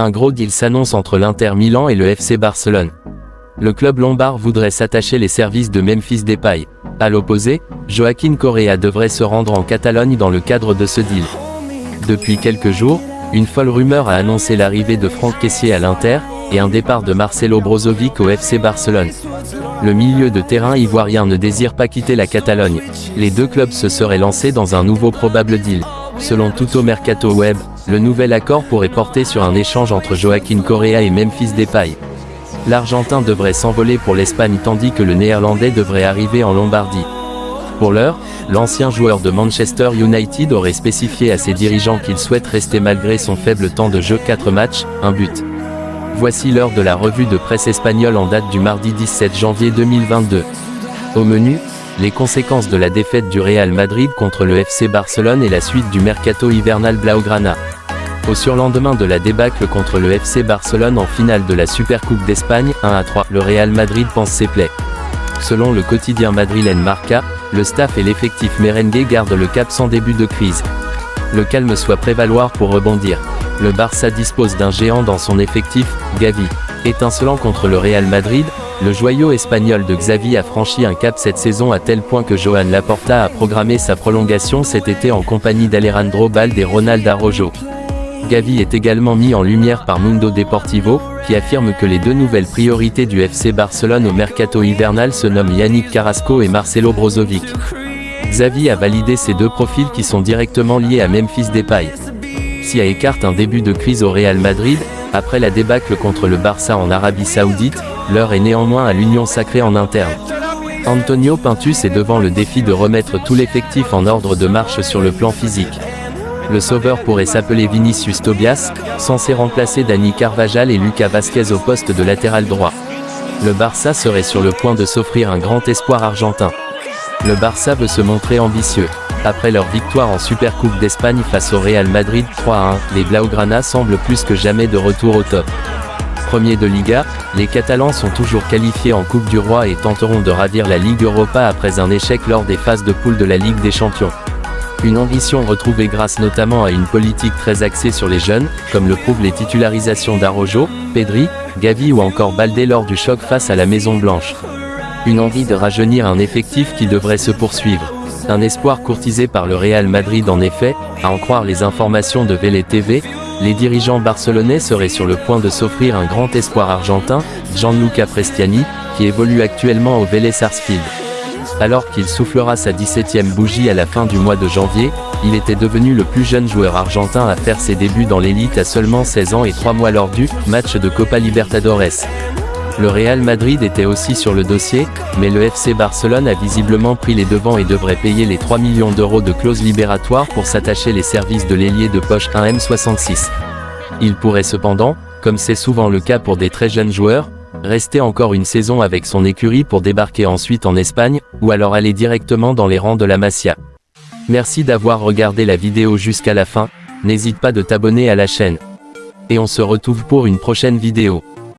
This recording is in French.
Un gros deal s'annonce entre l'Inter Milan et le FC Barcelone. Le club lombard voudrait s'attacher les services de Memphis Depay. À l'opposé, Joaquin Correa devrait se rendre en Catalogne dans le cadre de ce deal. Depuis quelques jours, une folle rumeur a annoncé l'arrivée de Franck Caissier à l'Inter, et un départ de Marcelo Brozovic au FC Barcelone. Le milieu de terrain ivoirien ne désire pas quitter la Catalogne. Les deux clubs se seraient lancés dans un nouveau probable deal. Selon Tuto Mercato Web, le nouvel accord pourrait porter sur un échange entre Joaquin Correa et Memphis Depay. L'Argentin devrait s'envoler pour l'Espagne tandis que le Néerlandais devrait arriver en Lombardie. Pour l'heure, l'ancien joueur de Manchester United aurait spécifié à ses dirigeants qu'il souhaite rester malgré son faible temps de jeu 4 matchs, un but. Voici l'heure de la revue de presse espagnole en date du mardi 17 janvier 2022. Au menu, les conséquences de la défaite du Real Madrid contre le FC Barcelone et la suite du mercato hivernal Blaugrana. Au surlendemain de la débâcle contre le FC Barcelone en finale de la Supercoupe d'Espagne, 1 à 3, le Real Madrid pense ses plaies. Selon le quotidien madrilène Marca, le staff et l'effectif merengue gardent le cap sans début de crise. Le calme soit prévaloir pour rebondir. Le Barça dispose d'un géant dans son effectif, Gavi. Étincelant contre le Real Madrid, le joyau espagnol de Xavi a franchi un cap cette saison à tel point que Joan Laporta a programmé sa prolongation cet été en compagnie d'Alejandro Balde et Ronald Arrojo. Gavi est également mis en lumière par Mundo Deportivo, qui affirme que les deux nouvelles priorités du FC Barcelone au mercato hivernal se nomment Yannick Carrasco et Marcelo Brozovic. Xavi a validé ces deux profils qui sont directement liés à Memphis Depay. Si écarte un début de crise au Real Madrid, après la débâcle contre le Barça en Arabie Saoudite, l'heure est néanmoins à l'union sacrée en interne. Antonio Pintus est devant le défi de remettre tout l'effectif en ordre de marche sur le plan physique. Le sauveur pourrait s'appeler Vinicius Tobias, censé remplacer Dani Carvajal et Lucas Vasquez au poste de latéral droit. Le Barça serait sur le point de s'offrir un grand espoir argentin. Le Barça veut se montrer ambitieux. Après leur victoire en Supercoupe d'Espagne face au Real Madrid 3 à 1, les Blaugrana semblent plus que jamais de retour au top. Premier de Liga, les Catalans sont toujours qualifiés en Coupe du Roi et tenteront de ravir la Ligue Europa après un échec lors des phases de poule de la Ligue des Champions. Une ambition retrouvée grâce notamment à une politique très axée sur les jeunes, comme le prouvent les titularisations d'Arojo, Pedri, Gavi ou encore Baldé lors du choc face à la Maison Blanche. Une envie de rajeunir un effectif qui devrait se poursuivre. Un espoir courtisé par le Real Madrid en effet, à en croire les informations de Vélé TV, les dirigeants barcelonais seraient sur le point de s'offrir un grand espoir argentin, Gianluca Prestiani, qui évolue actuellement au Vélez Sarsfield. Alors qu'il soufflera sa 17e bougie à la fin du mois de janvier, il était devenu le plus jeune joueur argentin à faire ses débuts dans l'élite à seulement 16 ans et 3 mois lors du match de Copa Libertadores. Le Real Madrid était aussi sur le dossier, mais le FC Barcelone a visiblement pris les devants et devrait payer les 3 millions d'euros de clause libératoire pour s'attacher les services de l'ailier de poche 1M66. Il pourrait cependant, comme c'est souvent le cas pour des très jeunes joueurs, rester encore une saison avec son écurie pour débarquer ensuite en Espagne, ou alors aller directement dans les rangs de la Masia. Merci d'avoir regardé la vidéo jusqu'à la fin, n'hésite pas de t'abonner à la chaîne. Et on se retrouve pour une prochaine vidéo.